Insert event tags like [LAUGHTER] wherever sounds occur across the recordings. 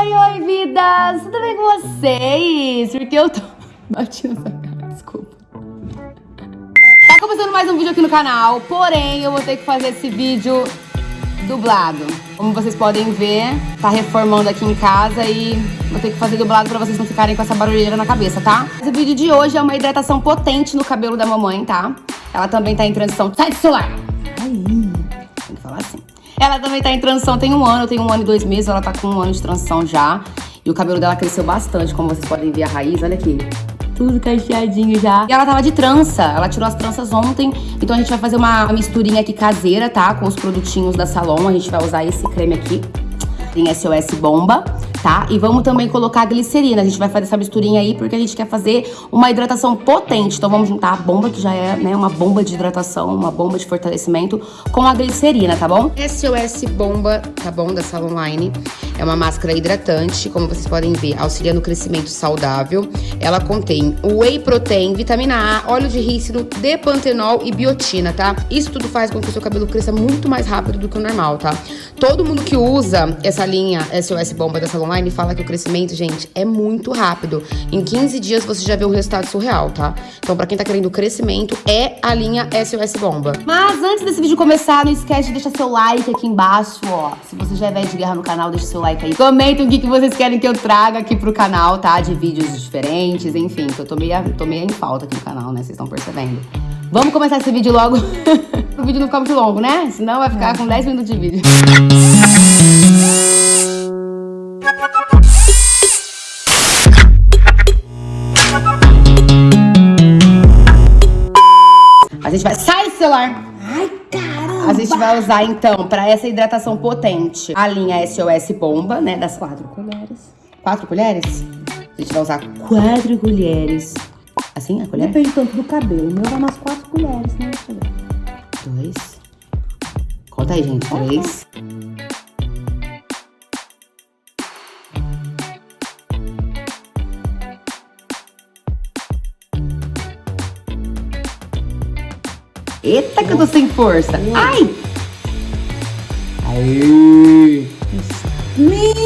oi, oi, vidas! Tudo bem com vocês? Porque eu tô... [LAUGHS] Bati nessa cara, desculpa. Tá começando mais um vídeo aqui no canal, porém eu vou ter que fazer esse vídeo dublado. Como vocês podem ver, tá reformando aqui em casa e vou ter que fazer dublado pra vocês não ficarem com essa barulheira na cabeça, tá? Esse vídeo de hoje é uma hidratação potente no cabelo da mamãe, tá? Ela também tá em transição... Sai do celular! Aí, tem que falar assim. Ela também tá em transição tem um ano, tem um ano e dois meses, ela tá com um ano de transição já. E o cabelo dela cresceu bastante, como vocês podem ver a raiz, olha aqui. Tudo cacheadinho já. E ela tava de trança, ela tirou as tranças ontem. Então a gente vai fazer uma misturinha aqui caseira, tá? Com os produtinhos da Salon, a gente vai usar esse creme aqui. Tem SOS Bomba tá? E vamos também colocar a glicerina. A gente vai fazer essa misturinha aí porque a gente quer fazer uma hidratação potente. Então vamos juntar a bomba, que já é né, uma bomba de hidratação, uma bomba de fortalecimento, com a glicerina, tá bom? SOS Bomba, tá bom? Da Salon Line. É uma máscara hidratante, como vocês podem ver, auxilia no crescimento saudável. Ela contém whey protein, vitamina A, óleo de rícino, depantenol e biotina, tá? Isso tudo faz com que o seu cabelo cresça muito mais rápido do que o normal, tá? Todo mundo que usa essa linha SOS Bomba da Salon online fala que o crescimento, gente, é muito rápido. Em 15 dias você já vê um resultado surreal, tá? Então, pra quem tá querendo crescimento, é a linha SOS Bomba. Mas antes desse vídeo começar, não esquece de deixar seu like aqui embaixo, ó. Se você já é velho de guerra no canal, deixa seu like aí. Comenta o que, que vocês querem que eu traga aqui pro canal, tá? De vídeos diferentes, enfim, que eu tô meio, tô meio em falta aqui no canal, né? Vocês estão percebendo. Vamos começar esse vídeo logo, [LAUGHS] o vídeo não ficar muito longo, né? Senão vai ficar com 10 minutos de vídeo. A gente vai... Sai celular! Ai, caramba! A gente vai usar, então, pra essa hidratação potente, a linha SOS Bomba, né? Das quatro colheres. Quatro colheres? A gente vai usar quatro colheres. Assim, a colher? Depende tanto do cabelo. O meu dá umas quatro colheres, né? Dois. Conta aí, gente. Três. Eita, que eu tô sem força. Ai! Aí!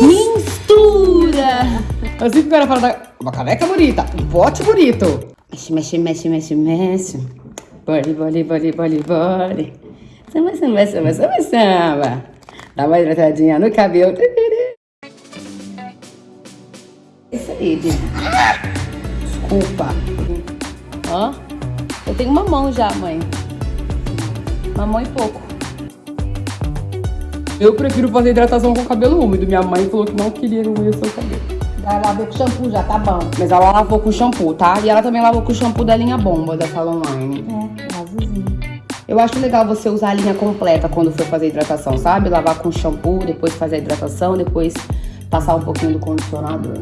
Mistura! Assim que o cara fala da... Uma caneca bonita, um pote bonito. Mexe, mexe, mexe, mexe, mexe. Bole, bole, bole, bole, bole. Samba, samba, samba, samba, samba. Dá uma hidratadinha no cabelo. Isso aí, Desculpa. Ó, eu tenho uma mão já, mãe. Mamão e pouco. Eu prefiro fazer hidratação com cabelo úmido. Minha mãe falou que não queria úmido o seu cabelo. Ela lavou com shampoo já, tá bom. Mas ela lavou com shampoo, tá? E ela também lavou com shampoo da linha bomba da Salon Line. É. Eu acho legal você usar a linha completa quando for fazer hidratação, sabe? Lavar com shampoo, depois fazer a hidratação, depois passar um pouquinho do condicionador.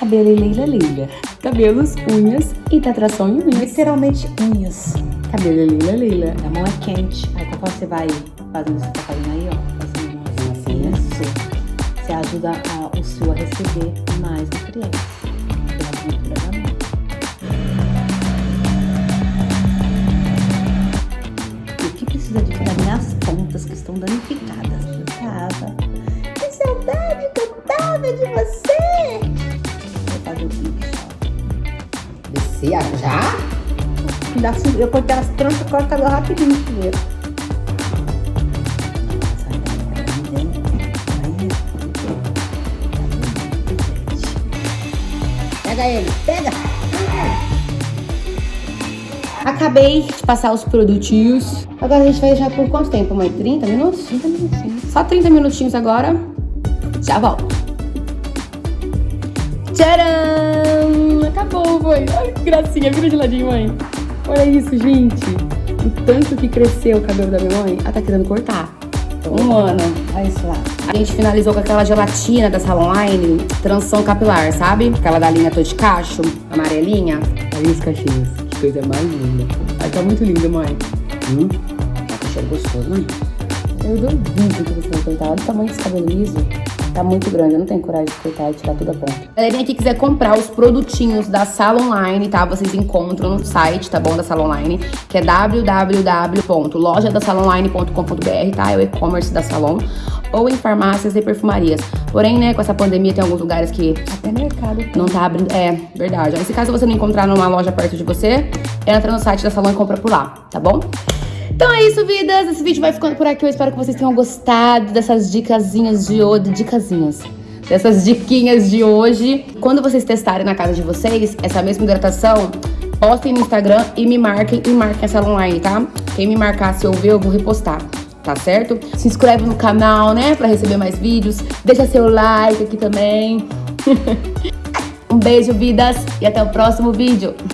Cabelo Leila Leila. Cabelos, unhas, hidratação e unhas. Literalmente unhas. Cabelo Leila Leila. A mão é quente. Aí quando você vai fazendo isso que tá fazendo aí, ó. Você ajuda a, o seu a receber mais nutrientes. Pela pintura da mão. E o que precisa de para minhas pontas que estão danificadas? Que saudade que eu tava de você! Vou fazer o pique só. Descer já? Eu cortei as tranças, o cabelo rapidinho primeiro. Pega ele, pega! Acabei de passar os produtinhos. Agora a gente vai deixar por quanto tempo, mãe? 30 minutos? 30 minutinhos. Só 30 minutinhos agora. Já volto. Tcharam! Acabou, mãe. Ai, que gracinha. Vira de ladinho, mãe. Olha isso, gente. O tanto que cresceu o cabelo da minha mãe. Ela tá querendo cortar. Um ano. Olha isso lá. A gente finalizou com aquela gelatina da Salon Line, transição capilar, sabe? Aquela da linha Tô de Cacho, amarelinha. Olha os cachinhos. Que coisa mais linda. Ai, tá muito lindo, mãe. Hum? Tá com cheiro gostoso, mãe. Eu duvido que você vai cortar. Olha o tamanho desse cabelo liso. Tá muito grande, eu não tenho coragem de cortar e tirar toda a ponta. Galerinha que quiser comprar os produtinhos da Sala Online, tá? Vocês encontram no site, tá bom? Da Sala Online, que é www.lojadasalonline.com.br, tá? É o e-commerce da Salon. Ou em farmácias e perfumarias. Porém, né, com essa pandemia tem alguns lugares que... Até mercado. Não tá abrindo... É, verdade. Nesse caso, você não encontrar numa loja perto de você, entra no site da Salon e compra por lá, tá bom? Então é isso, vidas. Esse vídeo vai ficando por aqui. Eu espero que vocês tenham gostado dessas dicasinhas de hoje. Dicasinhas. Dessas diquinhas de hoje. Quando vocês testarem na casa de vocês, essa mesma hidratação, postem no Instagram e me marquem e marquem essa online, tá? Quem me marcar, se eu ver, eu vou repostar. Tá certo? Se inscreve no canal, né? Pra receber mais vídeos. Deixa seu like aqui também. [LAUGHS] um beijo, vidas. E até o próximo vídeo. [LAUGHS]